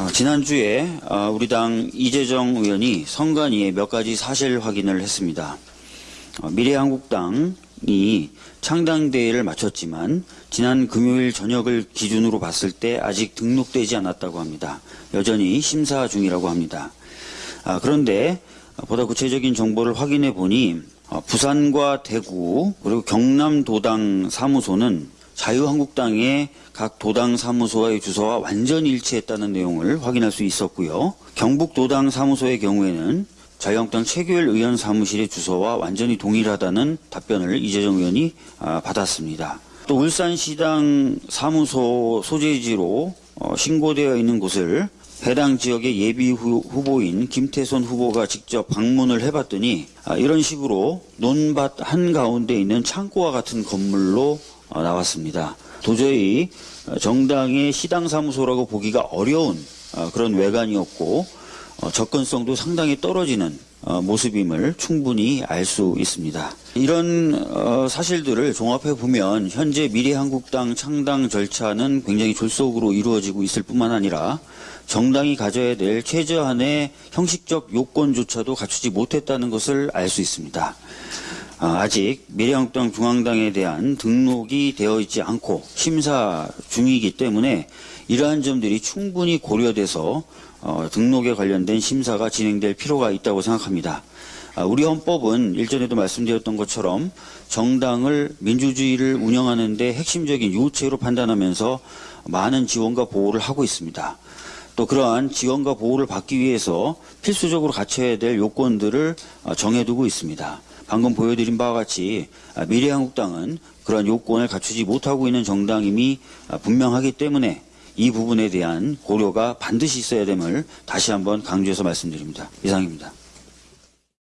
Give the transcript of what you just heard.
어, 지난주에 어, 우리 당 이재정 의원이 선관위에 몇 가지 사실 확인을 했습니다. 어, 미래한국당이 창당대회를 마쳤지만 지난 금요일 저녁을 기준으로 봤을 때 아직 등록되지 않았다고 합니다. 여전히 심사 중이라고 합니다. 아, 그런데 보다 구체적인 정보를 확인해 보니 어, 부산과 대구 그리고 경남도당 사무소는 자유한국당의 각 도당 사무소와의 주소와 완전히 일치했다는 내용을 확인할 수 있었고요. 경북도당 사무소의 경우에는 자유한국당 최규일 의원 사무실의 주소와 완전히 동일하다는 답변을 이재정 의원이 아, 받았습니다. 또 울산시당 사무소 소재지로 어, 신고되어 있는 곳을 해당 지역의 예비 후- 후보인 김태선 후보가 직접 방문을 해봤더니 아, 이런 식으로 논밭 한가운데 있는 창고와 같은 건물로 어, 나왔습니다. 도저히 어, 정당의 시당 사무소라고 보기가 어려운 어, 그런 외관이었고 어, 접근성도 상당히 떨어지는 어, 모습임을 충분히 알 수 있습니다. 이런 어, 사실들을 종합해 보면 현재 미래한국당 창당 절차는 굉장히 졸속으로 이루어지고 있을 뿐만 아니라 정당이 가져야 될 최저한의 형식적 요건조차도 갖추지 못했다는 것을 알 수 있습니다. 아, 아직 미래한국당 중앙당에 대한 등록이 되어 있지 않고 심사 중이기 때문에 이러한 점들이 충분히 고려돼서 어, 등록에 관련된 심사가 진행될 필요가 있다고 생각합니다. 아, 우리 헌법은 일전에도 말씀드렸던 것처럼 정당을 민주주의를 운영하는 데 핵심적인 요체로 판단하면서 많은 지원과 보호를 하고 있습니다. 또 그러한 지원과 보호를 받기 위해서 필수적으로 갖춰야 될 요건들을 어, 정해두고 있습니다. 방금 보여드린 바와 같이 아, 미래한국당은 그러한 요건을 갖추지 못하고 있는 정당임이 아, 분명하기 때문에 이 부분에 대한 고려가 반드시 있어야 됨을 다시 한번 강조해서 말씀드립니다. 이상입니다.